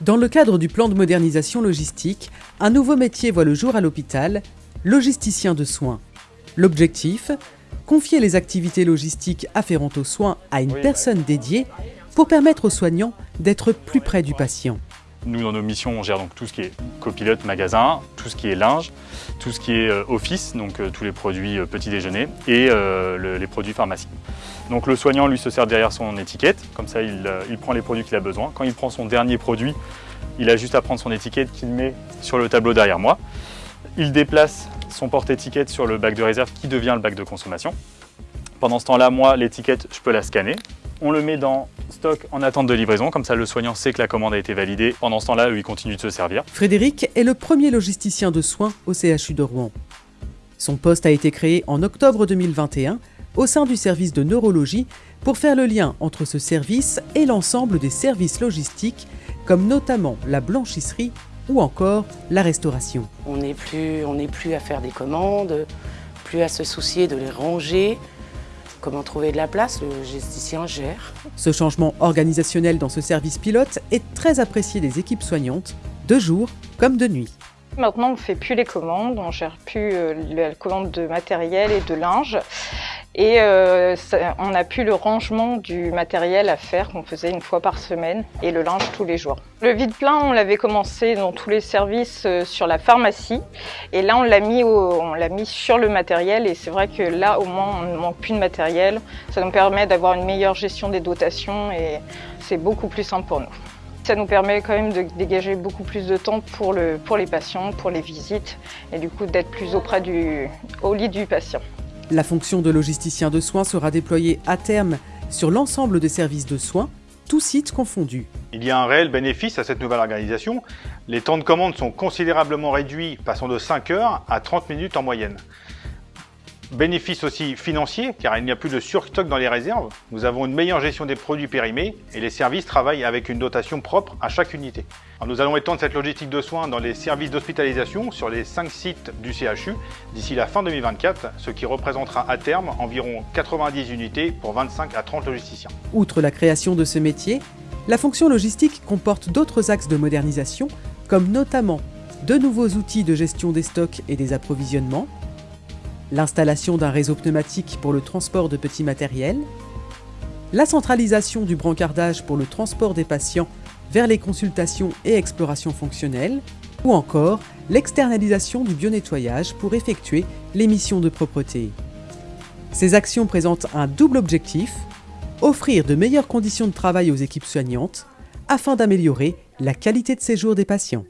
Dans le cadre du plan de modernisation logistique, un nouveau métier voit le jour à l'hôpital, logisticien de soins. L'objectif Confier les activités logistiques afférentes aux soins à une personne dédiée pour permettre aux soignants d'être plus près du patient. Nous, dans nos missions, on gère donc tout ce qui est copilote, magasin, tout ce qui est linge, tout ce qui est euh, office, donc euh, tous les produits euh, petit déjeuner et les produits pharmacie. Donc le soignant, lui, se sert derrière son étiquette, comme ça il, il prend les produits qu'il a besoin. Quand il prend son dernier produit, il a juste à prendre son étiquette qu'il met sur le tableau derrière moi. Il déplace son porte-étiquette sur le bac de réserve qui devient le bac de consommation. Pendant ce temps-là, moi, l'étiquette, je peux la scanner. On le met dans stock en attente de livraison, comme ça le soignant sait que la commande a été validée. Pendant ce temps-là, il continue de se servir. Frédéric est le premier logisticien de soins au CHU de Rouen. Son poste a été créé en octobre 2021 au sein du service de neurologie pour faire le lien entre ce service et l'ensemble des services logistiques, comme notamment la blanchisserie ou encore la restauration. On n'est plus, plus à faire des commandes, plus à se soucier de les ranger, Comment trouver de la place Le gesticien gère. Ce changement organisationnel dans ce service pilote est très apprécié des équipes soignantes, de jour comme de nuit. Maintenant, on ne fait plus les commandes, on ne gère plus euh, la commande de matériel et de linge. Et euh, on a plus le rangement du matériel à faire qu'on faisait une fois par semaine et le linge tous les jours. Le vide-plein, on l'avait commencé dans tous les services euh, sur la pharmacie et là on l'a mis, mis sur le matériel et c'est vrai que là au moins on ne manque plus de matériel. Ça nous permet d'avoir une meilleure gestion des dotations et c'est beaucoup plus simple pour nous. Ça nous permet quand même de dégager beaucoup plus de temps pour, pour les patients, pour les visites et du coup d'être plus auprès du, au lit du patient. La fonction de logisticien de soins sera déployée à terme sur l'ensemble des services de soins, tous sites confondus. Il y a un réel bénéfice à cette nouvelle organisation. Les temps de commande sont considérablement réduits, passant de 5 heures à 30 minutes en moyenne. Bénéfice aussi financier, car il n'y a plus de surstock dans les réserves. Nous avons une meilleure gestion des produits périmés et les services travaillent avec une dotation propre à chaque unité. nous allons étendre cette logistique de soins dans les services d'hospitalisation sur les 5 sites du CHU d'ici la fin 2024, ce qui représentera à terme environ 90 unités pour 25 à 30 logisticiens. Outre la création de ce métier, la fonction logistique comporte d'autres axes de modernisation, comme notamment de nouveaux outils de gestion des stocks et des approvisionnements, l'installation d'un réseau pneumatique pour le transport de petits matériels, la centralisation du brancardage pour le transport des patients vers les consultations et explorations fonctionnelles, ou encore l'externalisation du bionettoyage pour effectuer les missions de propreté. Ces actions présentent un double objectif, offrir de meilleures conditions de travail aux équipes soignantes afin d'améliorer la qualité de séjour des patients.